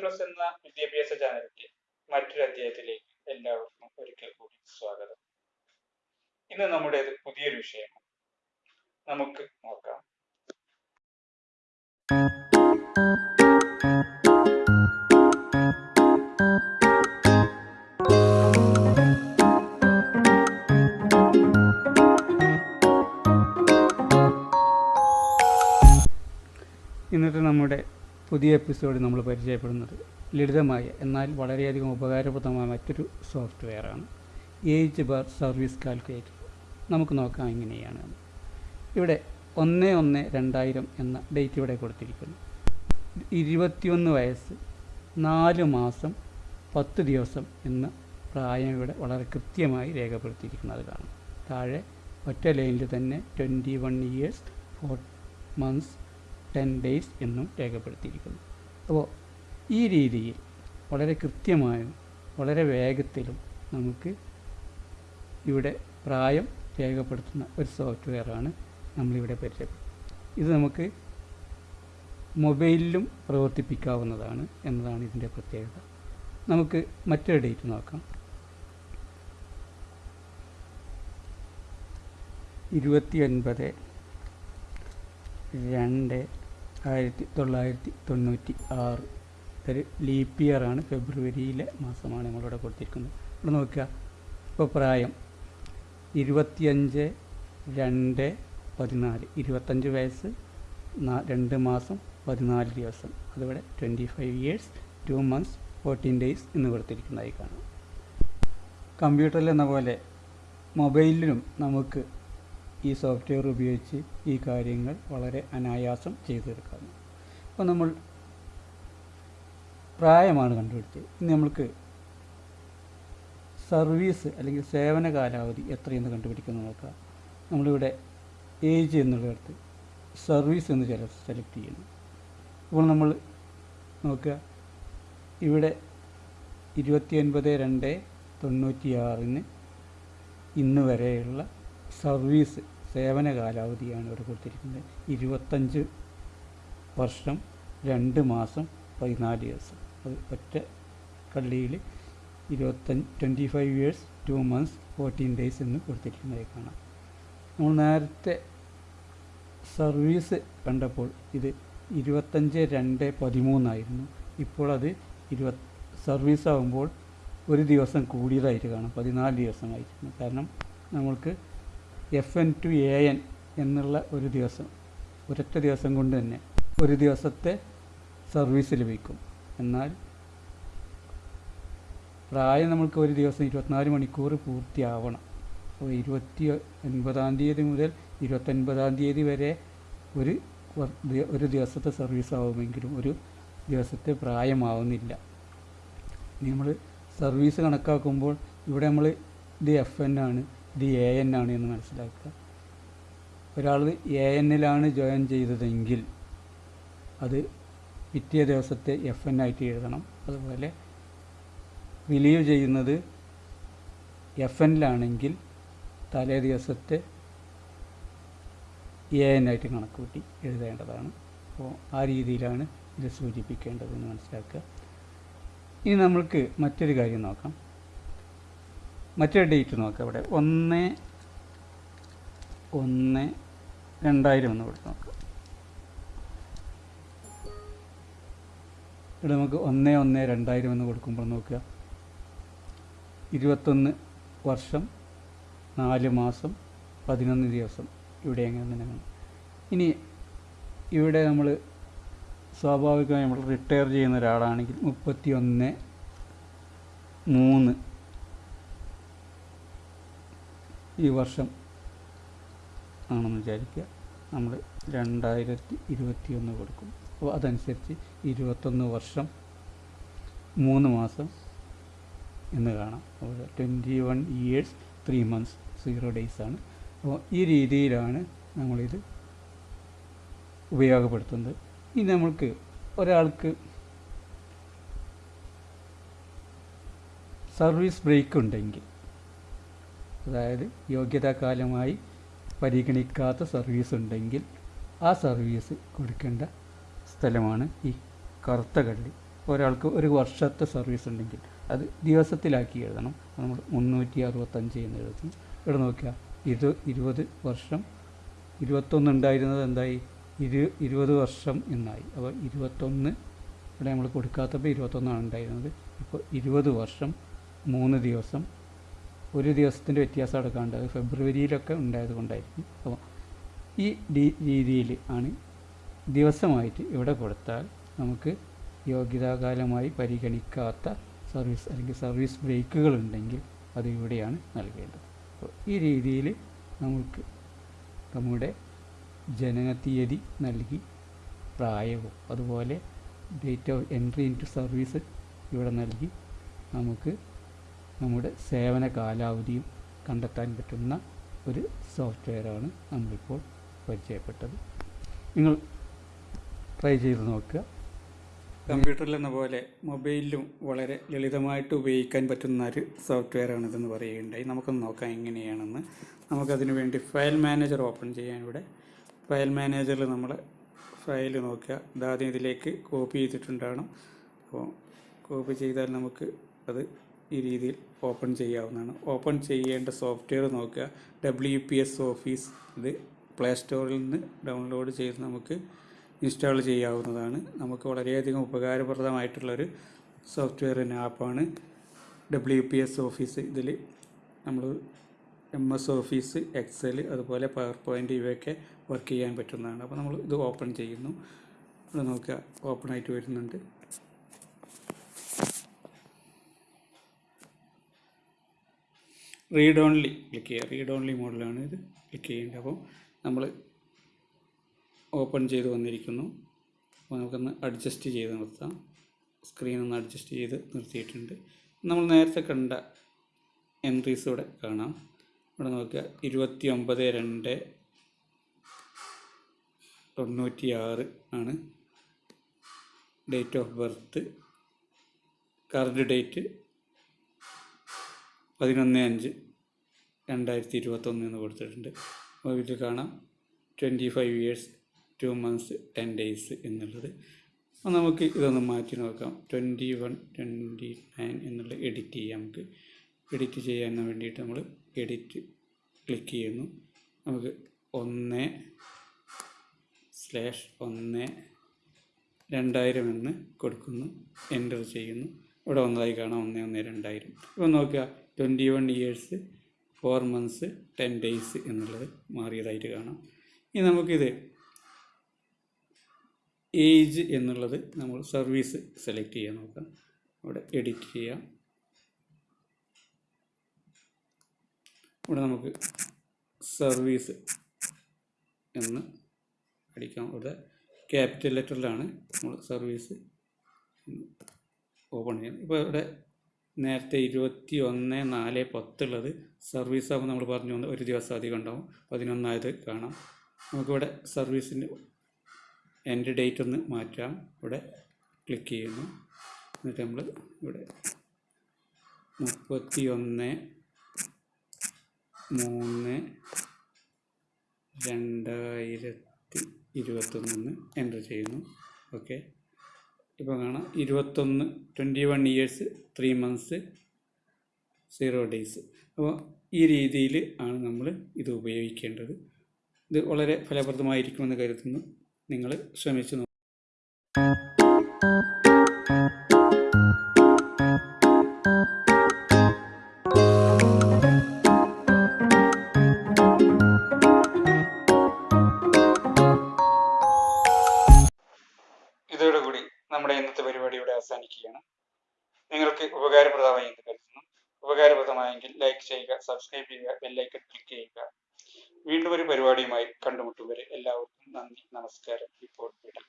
Plus എന്ന വിദ്യാഭ്യാസ ചാനലിന്റെ മറ്റൊരു അധ്യായത്തിലേക്ക് എല്ലാവർക്കും ഒരിക്കൽ കൂടി സ്വാഗതം. ഇന്ന് നമ്മുടേത് പുതിയൊരു വിഷയമാണ്. നമുക്ക് നോക്കാം. പുതിയ എപ്പിസോഡ് നമ്മൾ പരിചയപ്പെടുന്നത് ലളിതമായ എന്നാൽ വളരെയധികം ഉപകാരപ്രദമായ മറ്റൊരു സോഫ്റ്റ്വെയറാണ്. Age bar service calculator. നമുക്ക് നോക്കാം എങ്ങനെയാണ്. ഇവിടെ ഒന്ന് ഒന്ന് രണ്ടായിരം എന്ന ഡേറ്റ് ഇവിടെ കൊടുത്തിരിക്കുന്നു. ഇരുപത്തിയൊന്ന് വയസ്സ് നാല് മാസം പത്ത് ദിവസം എന്ന പ്രായം ഇവിടെ വളരെ കൃത്യമായി രേഖപ്പെടുത്തിയിരിക്കുന്നത് കാണാം. താഴെ ഒറ്റ ലൈനിൽ തന്നെ twenty one years four months ten days എന്നും രേഖപ്പെടുത്തിയിരിക്കുന്നു. അപ്പോൾ ഈ രീതിയിൽ വളരെ കൃത്യമായും വളരെ വേഗത്തിലും നമുക്ക് ഇവിടെ പ്രായം രേഖപ്പെടുത്തുന്ന ഒരു സോഫ്റ്റ്വെയറാണ് നമ്മളിവിടെ പരിചയപ്പെടുന്നത്. ഇത് നമുക്ക് മൊബൈലിലും പ്രവർത്തിപ്പിക്കാവുന്നതാണ് എന്നതാണ് ഇതിന്റെ പ്രത്യേകത. നമുക്ക് മറ്റൊരു ഡേറ്റ് നോക്കാം. ഇരുപത്തി ഒൻപത് രണ്ട് ആയിരത്തി തൊള്ളായിരത്തി തൊണ്ണൂറ്റി ആറ് ഒരു ലീപ്പ് ഇയറാണ് ഫെബ്രുവരിയിലെ മാസമാണ് നമ്മളിവിടെ കൊടുത്തിരിക്കുന്നത്. ഇവിടെ നോക്കുക. ഇപ്പോൾ പ്രായം. ഇരുപത്തിയഞ്ച് രണ്ട് പതിനാല്. ഇരുപത്തഞ്ച് വയസ്സ് രണ്ട് മാസം പതിനാല് ദിവസം. അതിവിടെ twenty five years two months fourteen days എന്ന് കൊടുത്തിരിക്കുന്നതായി കാണാം. കമ്പ്യൂട്ടറിൽ എന്ന പോലെ മൊബൈലിലും നമുക്ക് ഈ സോഫ്റ്റ്വെയർ ഉപയോഗിച്ച് ഈ കാര്യങ്ങൾ വളരെ അനായാസം ചെയ്തെടുക്കാം അപ്പോൾ നമ്മൾ പ്രായമാണ് കണ്ടുപിടിച്ചത്. ഇനി നമ്മൾക്ക് സർവീസ് അല്ലെങ്കിൽ സേവന കാലാവധി എത്രയെന്ന് കണ്ടുപിടിക്കുന്നത് നോക്കാം. നമ്മളിവിടെ ഏജ് എന്നുള്ളിടത്ത് സർവീസ് എന്ന് ചില സെലക്ട് ചെയ്യുന്നു അപ്പോൾ നമ്മൾ നോക്കുക. ഇവിടെ ഇരുപത്തി ഒൻപത് രണ്ട് തൊണ്ണൂറ്റി ആറിന് ഇന്ന് വരെയുള്ള സർവീസ് സേവന കാലാവധിയാണ് ഇവിടെ കൊടുത്തിരിക്കുന്നത്. ഇരുപത്തഞ്ച് വർഷം രണ്ട് മാസം പതിനാല് ദിവസം. അത് ഒറ്റ കള്ളിയിൽ ഇരുപത്തഞ്ച് twenty five years two months fourteen days എന്ന് കൊടുത്തിരിക്കുന്നതായി കാണാം. നമ്മൾ നേരത്തെ സർവീസ് കണ്ടപ്പോൾ ഇത് ഇരുപത്തഞ്ച് രണ്ട് പതിമൂന്നായിരുന്നു ഇപ്പോൾ അത് ഇരുപത് സർവീസ് ആകുമ്പോൾ ഒരു ദിവസം കൂടിയതായിട്ട് കാണാം. പതിനാല് ദിവസമായിരുന്നു കാരണം നമ്മൾക്ക് F N to A N എന്നുള്ള ഒരു ദിവസം ഒരൊറ്റ ദിവസം കൊണ്ട് തന്നെ ഒരു ദിവസത്തെ സർവീസ് ലഭിക്കും. എന്നാൽ പ്രായം നമ്മൾക്ക് ഒരു ദിവസം ഇരുപത്തിനാല് മണിക്കൂർ പൂർത്തിയാവണം. അപ്പോൾ ഇരുപത്തി ഒൻപതാം തീയതി മുതൽ ഇരുപത്തൊൻപതാം തീയതി വരെ ഒരു ഒരു ദിവസത്തെ സർവീസ് ആവുമെങ്കിലും ഒരു ദിവസത്തെ പ്രായമാവുന്നില്ല. നമ്മൾ സർവീസ് കണക്കാക്കുമ്പോൾ ഇവിടെ നമ്മൾ ഇത് എഫ് എൻ ആണ്. ഇത് എ എൻ ആണ് എന്ന് മനസ്സിലാക്കുക. ഒരാൾ എ എന്നിലാണ് ജോയിൻ ചെയ്തതെങ്കിൽ അത് പിറ്റേ ദിവസത്തെ എഫ് എൻ ആയിട്ട് എഴുതണം. അതുപോലെ റിലീവ് ചെയ്യുന്നത് എഫ് എന്നിലാണെങ്കിൽ തലേ ദിവസത്തെ എ എൻ ആയിട്ട് കണക്ക് കൂട്ടി എഴുതേണ്ടതാണ്. അപ്പോൾ ആ രീതിയിലാണ് ഇത് സൂചിപ്പിക്കേണ്ടതെന്ന് മനസ്സിലാക്കുക. ഇനി നമ്മൾക്ക് മറ്റൊരു കാര്യം നോക്കാം. മറ്റൊരു ഡേറ്റ് നോക്കാം ഇവിടെ. ഒന്ന് ഒന്ന് രണ്ടായിരം എന്ന് കൊടുത്ത് നോക്കാം. ഇവിടെ നമുക്ക് ഒന്ന് ഒന്ന് രണ്ടായിരം എന്ന് കൊടുക്കുമ്പോൾ നോക്കുക. ഇരുപത്തൊന്ന് വർഷം നാല് മാസം പതിനൊന്ന് ദിവസം. ഇവിടെ എങ്ങനെ തന്നെ ഇനി ഇവിടെ നമ്മൾ സ്വാഭാവികമായി നമ്മൾ റിട്ടയർ ചെയ്യുന്ന ഒരാളാണെങ്കിൽ മുപ്പത്തി ഒന്ന് മൂന്ന് ഈ വർഷം ആണെന്ന് വിചാരിക്കുക. നമ്മൾ രണ്ടായിരത്തി ഇരുപത്തി ഒന്ന് കൊടുക്കും. അപ്പോൾ അതനുസരിച്ച് ഇരുപത്തൊന്ന് വർഷം മൂന്ന് മാസം എന്ന് കാണാം. അപ്പോൾ twenty one years three months zero days ആണ്. അപ്പോൾ ഈ രീതിയിലാണ് നമ്മളിത് ഉപയോഗപ്പെടുത്തുന്നത്. ഇനി നമ്മൾക്ക് ഒരാൾക്ക് സർവീസ് ബ്രേക്ക് ഉണ്ടെങ്കിൽ അതായത് യോഗ്യതാകാലമായി പരിഗണിക്കാത്ത സർവീസ് ഉണ്ടെങ്കിൽ ആ സർവീസ് കൊടുക്കേണ്ട സ്ഥലമാണ് ഈ കറുത്ത കള്ളി ഒരാൾക്ക് ഒരു വർഷത്തെ സർവീസ് ഉണ്ടെങ്കിൽ അത് ദിവസത്തിലാക്കി എഴുതണം. നമ്മൾ മുന്നൂറ്റി അറുപത്തഞ്ച് എന്ന് എഴുതും ഇവിടെ നോക്കുക ഇത് ഇരുപത് വർഷം ഇരുപത്തൊന്ന് ഉണ്ടായിരുന്നത് എന്തായി? ഇരു ഇരുപത് വർഷം എന്നായി. അപ്പോൾ ഇരുപത്തൊന്ന് ഇവിടെ നമ്മൾ കൊടുക്കാത്തപ്പോൾ ഇരുപത്തൊന്നാണ് ഉണ്ടായിരുന്നത്. ഇപ്പോൾ ഇരുപത് വർഷം മൂന്ന് ദിവസം ഒരു ദിവസത്തിന്റെ വ്യത്യാസം എടുക്കാണ്ട് ഫെബ്രുവരിയിലൊക്കെ ഉണ്ടായത് കൊണ്ടായിരിക്കും. അപ്പോൾ ഈ രീതിയിൽ ആണ് ദിവസമായിട്ട് ഇവിടെ കൊടുത്താൽ നമുക്ക് യോഗ്യതാകാലമായി പരിഗണിക്കാത്ത സർവീസ് അല്ലെങ്കിൽ സർവീസ് ബ്രേക്കുകൾ ഉണ്ടെങ്കിൽ അത് ഇവിടെയാണ് നൽകേണ്ടത്. അപ്പോൾ ഈ രീതിയിൽ നമുക്ക് നമ്മുടെ ജനനത്തീയതി നൽകി പ്രായവും അതുപോലെ date of entry into service ഇവിടെ നൽകി നമുക്ക് നമ്മുടെ സേവന കാലാവധിയും കണ്ടെത്താൻ പറ്റുന്ന ഒരു സോഫ്റ്റ്വെയറാണ് നമ്മളിപ്പോൾ പരിചയപ്പെട്ടത്. നിങ്ങൾ ട്രൈ ചെയ്ത് നോക്കുക. കമ്പ്യൂട്ടറിലെന്ന പോലെ മൊബൈലിലും വളരെ ലളിതമായിട്ട് ഉപയോഗിക്കാൻ പറ്റുന്ന ഒരു സോഫ്റ്റ്വെയറാണിതെന്ന് പറയുകയുണ്ടായി. നമുക്കൊന്ന് നോക്കാം എങ്ങനെയാണെന്ന്. നമുക്കതിനു വേണ്ടി ഫയൽ മാനേജർ ഓപ്പൺ ചെയ്യാൻ ഇവിടെ. ഫയൽ മാനേജറിൽ നമ്മൾ ഫയൽ നോക്കുക. ഇതാദ്യം ഇതിലേക്ക് കോപ്പി ചെയ്തിട്ടുണ്ടാകണം. അപ്പോൾ കോപ്പി ചെയ്താൽ നമുക്ക് അത് ഈ രീതിയിൽ ഓപ്പൺ ചെയ്യാവുന്നതാണ്. ഓപ്പൺ ചെയ്യേണ്ട സോഫ്റ്റ്വെയർ നോക്കുക. ഡബ്ല്യു പി എസ് ഓഫീസ് ഇത് പ്ലേ സ്റ്റോറിൽ നിന്ന് ഡൗൺലോഡ് ചെയ്ത് നമുക്ക് ഇൻസ്റ്റാൾ ചെയ്യാവുന്നതാണ്. നമുക്ക് വളരെയധികം ഉപകാരപ്രദമായിട്ടുള്ളൊരു സോഫ്റ്റ്വെയർ ആപ്പാണ്. ഡബ്ല്യു പി എസ് ഓഫീസ് ഇതിൽ നമ്മൾ എം എസ് ഓഫീസ് എക്സൽ അതുപോലെ പവർ പോയിന്റ് ഇവയൊക്കെ വർക്ക് ചെയ്യാൻ പറ്റുന്നതാണ്. അപ്പോൾ നമ്മൾ ഇത് ഓപ്പൺ ചെയ്യുന്നു. നോക്കുക. ഓപ്പൺ ആയിട്ട് വരുന്നുണ്ട്. റീഡ് ഓൺലി ക്ലിക്ക് ചെയ്യുക. റീഡ് ഓൺലി മോഡിലാണ് ഇത് ക്ലിക്ക് ചെയ്യേണ്ടത്. അപ്പോൾ നമ്മൾ ഓപ്പൺ ചെയ്ത് വന്നിരിക്കുന്നു. അപ്പോൾ നമുക്കൊന്ന് അഡ്ജസ്റ്റ് ചെയ്ത് നിർത്താം. സ്ക്രീൻ ഒന്ന് അഡ്ജസ്റ്റ് ചെയ്ത് നിർത്തിയിട്ടുണ്ട്. നമ്മൾ നേരത്തെ കണ്ട എൻട്രീസ് ഇവിടെ കാണാം. ഇവിടെ നോക്കുക. ഇരുപത്തി ഒമ്പത് രണ്ട് തൊണ്ണൂറ്റി ആറ് ആണ്. Date of birth current date പതിനൊന്ന് അഞ്ച് രണ്ടായിരത്തി ഇരുപത്തൊന്ന് എന്ന് കൊടുത്തിട്ടുണ്ട്. അപ്പോൾ ഇതിൽ കാണാം. Twenty five years two months ten days എന്നുള്ളത്. അപ്പോൾ നമുക്ക് ഇതൊന്ന് മാറ്റി നോക്കാം. ട്വന്റി വൺ ട്വന്റി നയൻ എന്നുള്ള എഡിറ്റ് ചെയ്യാം നമുക്ക്. എഡിറ്റ് ചെയ്യാൻ വേണ്ടിയിട്ട് നമ്മൾ എഡിറ്റ് ക്ലിക്ക് ചെയ്യുന്നു. നമുക്ക് ഒന്ന് സ്ലാഷ് ഒന്ന് രണ്ടായിരം എന്ന് കൊടുക്കുന്നു. എന്റർ ചെയ്യുന്നു. ഇവിടെ വന്നതായി കാണാം. ഒന്ന് ഒന്ന് രണ്ടായിരം. ഇപ്പൊ നോക്കുക twenty one years four months ten days എന്നുള്ളത് മാറിയതായിട്ട് കാണാം. ഇനി നമുക്കിത് ഏജ് എന്നുള്ളത് നമ്മൾ സർവീസ് സെലക്ട് ചെയ്യാൻ നോക്കാം. ഇവിടെ എഡിറ്റ് ചെയ്യാം. ഇവിടെ നമുക്ക് സർവീസ് എന്ന് അടിക്കാം ഇവിടെ ക്യാപിറ്റൽ ലെറ്ററിലാണ് നമ്മൾ സർവീസ് ഓപ്പൺ ചെയ്യണം ഇപ്പോൾ ഇവിടെ നേരത്തെ ഇരുപത്തി ഒന്ന് നാല് പത്തുള്ളത് സർവീസ് ആകുമ്പോൾ നമ്മൾ പറഞ്ഞു ഒരു ദിവസം അധികം ഉണ്ടാവും. പതിനൊന്നായത് കാണാം. നമുക്കിവിടെ സർവീസിന്റെ എന്റെ ഡേറ്റ് ഒന്ന് മാറ്റാം. ഇവിടെ ക്ലിക്ക് ചെയ്യുന്നു. എന്നിട്ട് നമ്മൾ ഇവിടെ മുപ്പത്തി ഒന്ന് മൂന്ന് രണ്ടായിരത്തി ഇരുപത്തൊന്ന് എന്റർ ചെയ്യുന്നു. ഓക്കെ ഇപ്പോൾ കാണാം. ഇരുപത്തൊന്ന് twenty one years three months zero days അപ്പോൾ ഈ രീതിയിൽ ആണ് നമ്മൾ ഇത് ഉപയോഗിക്കേണ്ടത്. ഇത് വളരെ ഫലപ്രദമായിരിക്കുമെന്ന് കരുതുന്നു. നിങ്ങൾ ശ്രമിച്ചു ഉപകാരപ്രദമായി എന്ന് കരുതുന്നു. ഉപകാരപ്രദമായെങ്കിൽ ലൈക്ക് ചെയ്യുക സബ്സ്ക്രൈബ് ചെയ്യുക ബെല്ലൈക്കൺ ക്ലിക്ക് ചെയ്യുക. വീണ്ടും ഒരു പരിപാടിയുമായി കണ്ടുമുട്ടും വരെ എല്ലാവർക്കും നന്ദി നമസ്കാരം. ഇപ്പോൾ വിടാം.